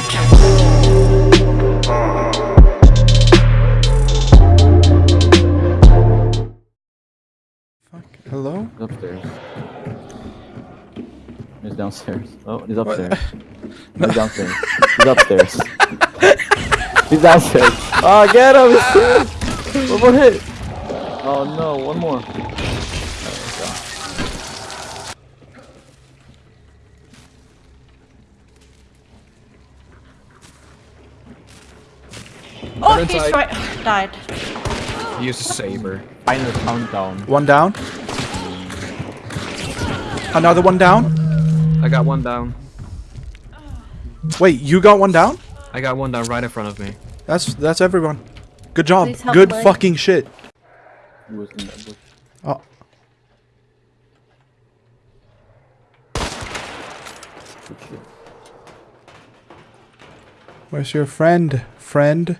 Fuck. Hello? He's upstairs. He's downstairs. Oh, he's upstairs. He's downstairs. He's upstairs. he's downstairs. Oh, get him! One more hit! Oh no, one more. Right he's inside. right. Died. He used a saber. Final countdown. One down. Another one down. I got one down. Wait, you got one down? I got one down right in front of me. That's that's everyone. Good job. Good Blake. fucking shit. Who was in that bush? Oh, shit. where's your friend? Friend?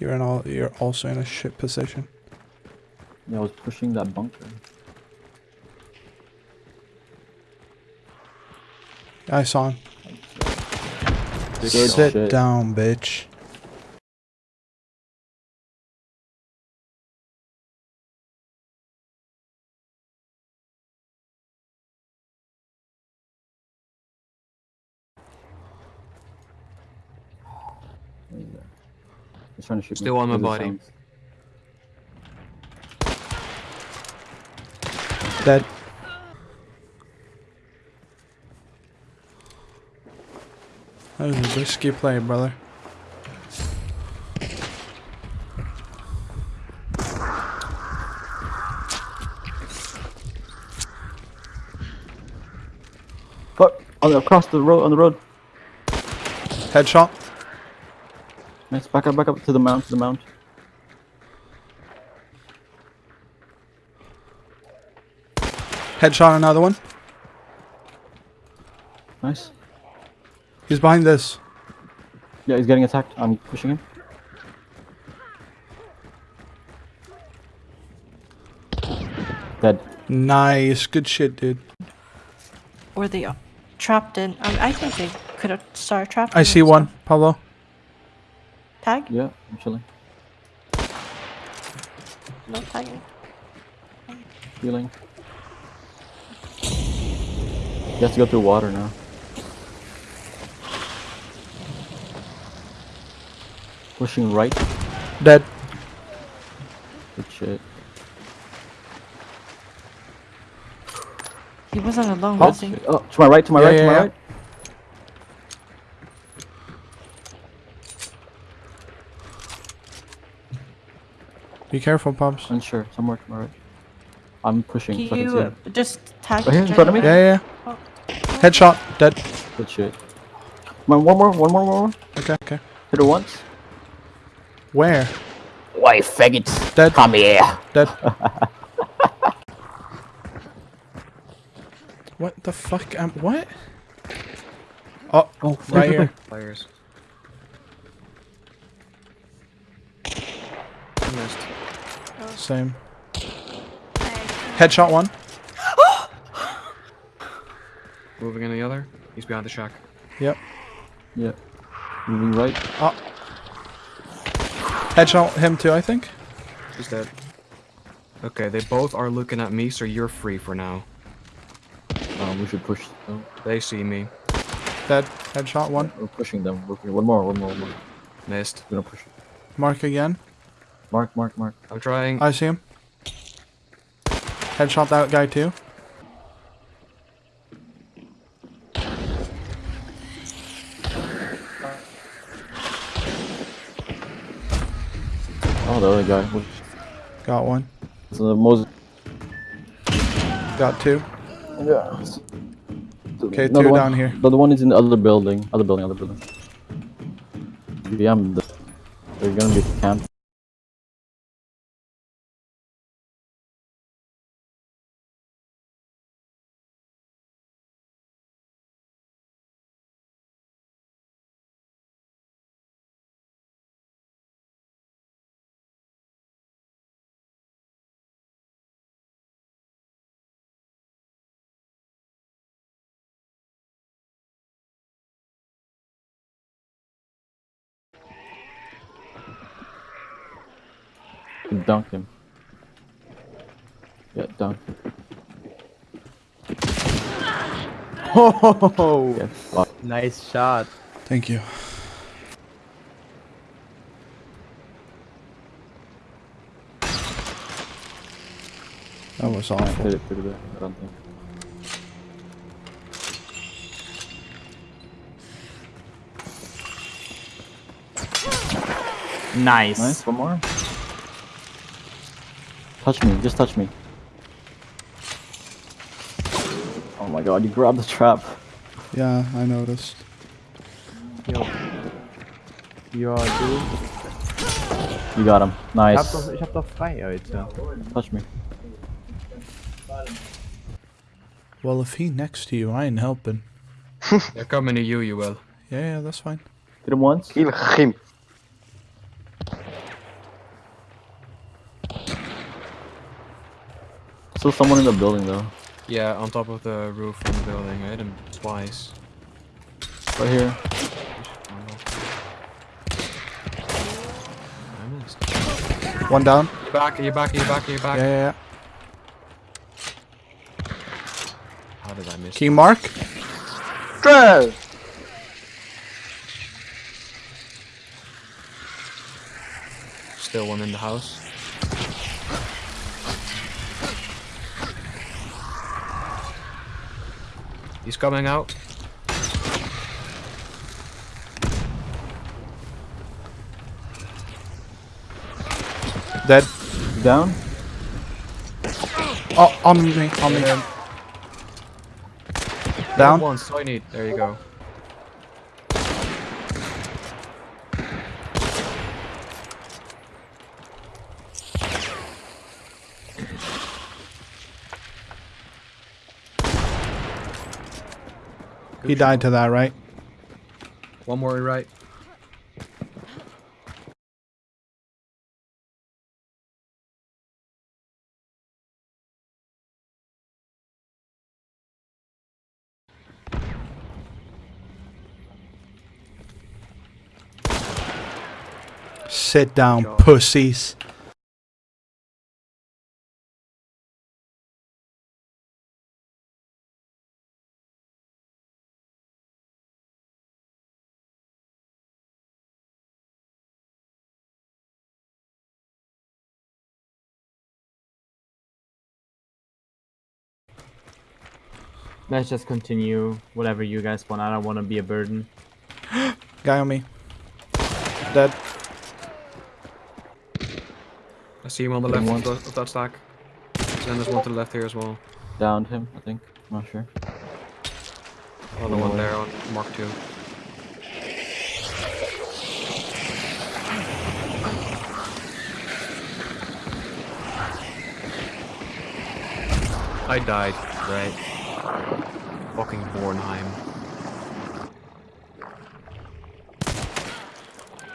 You're in all. You're also in a shit position. Yeah, I was pushing that bunker. I saw him. Sit down, bitch. He's trying to shoot me. Still on my Because it body. sounds- Dead. That was a risky play, brother. Fuck! On the, across the road, on the road. Headshot. Nice, back up, back up to the mount, to the mount. Headshot another one. Nice. He's behind this. Yeah, he's getting attacked. I'm pushing him. Dead. Nice. Good shit, dude. Were they uh, trapped in? Um, I think they could have started trapped. I see one. stuff. Pablo. Tag? Yeah, I'm chilling. No tagging. Healing. He has to go through water now. Pushing right. Dead. Good shit. He wasn't alone, Oh. was he? Oh, to my right, to my Yeah, right, to my yeah. right. Be careful, Pops. Unsure, somewhere to my right. I'm pushing Can so I can see you him. just tag? Right here in front of me? Yeah, yeah. Oh. Headshot. Dead. Good shit. Come on, one more, one more, one more. Okay, okay. Hit it once. Where? Why, faggots? Dead. Come here. Dead. what the fuck? Um, what? Oh, Oh, right here. Players. Missed. Same. Headshot one. Moving in the other. He's behind the shack. Yep. Yep. Moving right. Oh. Headshot him too, I think. He's dead. Okay, they both are looking at me, so you're free for now. Um, we should push. Oh, They see me. Dead. Headshot one. we're pushing them. We're pushing. One more, one more, one more. Missed. We're gonna push. Mark again. Mark, mark, mark. I'm trying. I see him. Headshot that guy too. Oh, the other guy. Got one. It's the most. Got two. Yeah. Okay, Another two one- down here. The other one is in the other building. Other building, other building. Beyond the. They're gonna be camped. You dunk him. Yeah, dunk him. Oh, Yeah, fuck. nice shot. Thank you. That was awful. Hit it pretty bad. I don't think. Nice. Nice, one more. Touch me, just touch me. Oh my god, you grabbed the trap. Yeah, I noticed. Jo. Ja, du. You got him. Ich hab Nice. doch, ich hab doch frei, Alter. Touch me. Well, if he next to you, I ain't helping. They're coming to you, you will. Yeah, yeah, that's fine. Hit him once. Kill him. Still someone in the building though. Yeah, on top of the roof of the building. I hit him twice. Right here. One down. You're back, you back, you back, you back. Yeah, yeah, yeah. How did I miss? Key mark. Trash. Still one in the house. He's coming out. Dead. Down. Oh, on me, on me. Down. One, so I need. There you go. He died to that, right? One more right. Sit down, pussies. Let's just continue whatever you guys want. I don't want to be a burden. Guy on me. Dead. I see him on the left of, of that stack. And there's one to the left here as well. Downed him, I think. I'm not sure. Another one there on Mark 2. I died, right? Fucking Bornheim.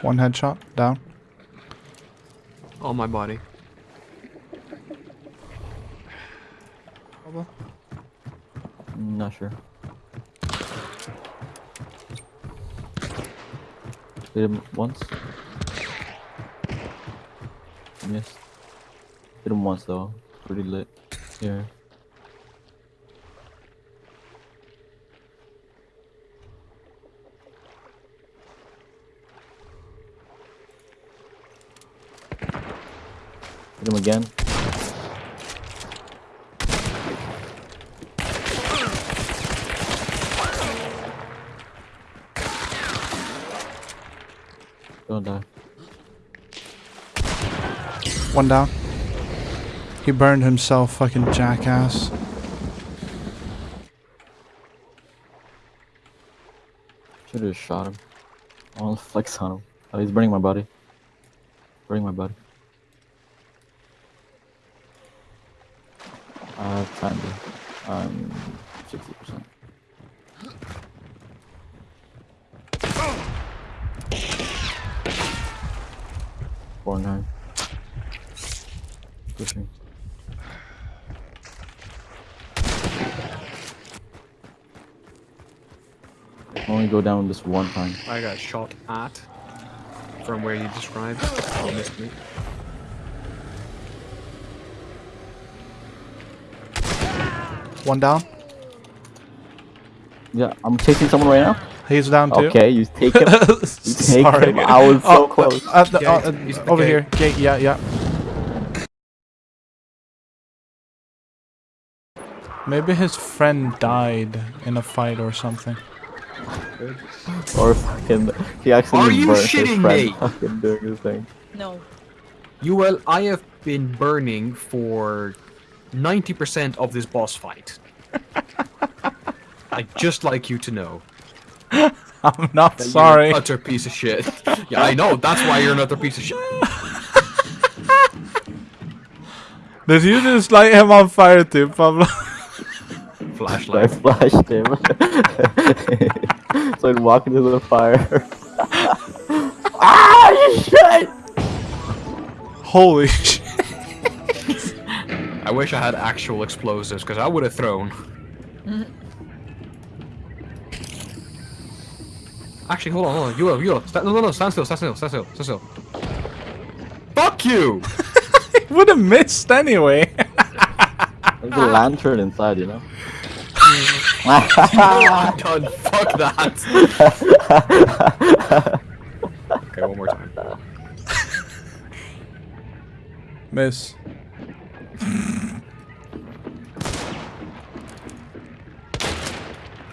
One headshot. Down. On my body. Not sure. Hit him once. Missed. Hit him once though. Pretty lit. Here. Hit him again. Don't die. One down. He burned himself, fucking jackass. Should have shot him. I want to flex on him. Oh, he's burning my body. Burning my body. Uh, kinda. I'm 60%. Four nine. Pushing. Only go down this one time. I got shot at from where you described. Oh, missed me. One down. Yeah, I'm chasing someone right now. He's down too. Okay, you take him. You take Sorry. him. I was so Oh, close. Uh, the- uh, uh, He's at the over gate. here. Gate. Yeah, yeah. Maybe his friend died in a fight or something. Or fucking, he actually Are you burnt his shitting friend me? fucking doing his thing. No. You well, I have been burning for 90% of this boss fight. I'd just like you to know. I'm not that you're sorry. an utter piece of shit. yeah, I know. That's why you're another piece of shit. Did you just light him on fire too, Pablo? I Flashlight. flashed him. so I'd walk into the fire. ah, you shit! Holy shit. I wish I had actual explosives because I would have thrown. Actually, hold on, hold on. You, you, sta- no, no, no, stand still, stand still, stand still, stand still. Fuck you! Would have missed anyway. There's a lantern inside, you know? Done. Fuck that. okay, one more time. Miss.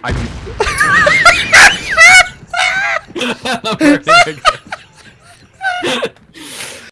I'm.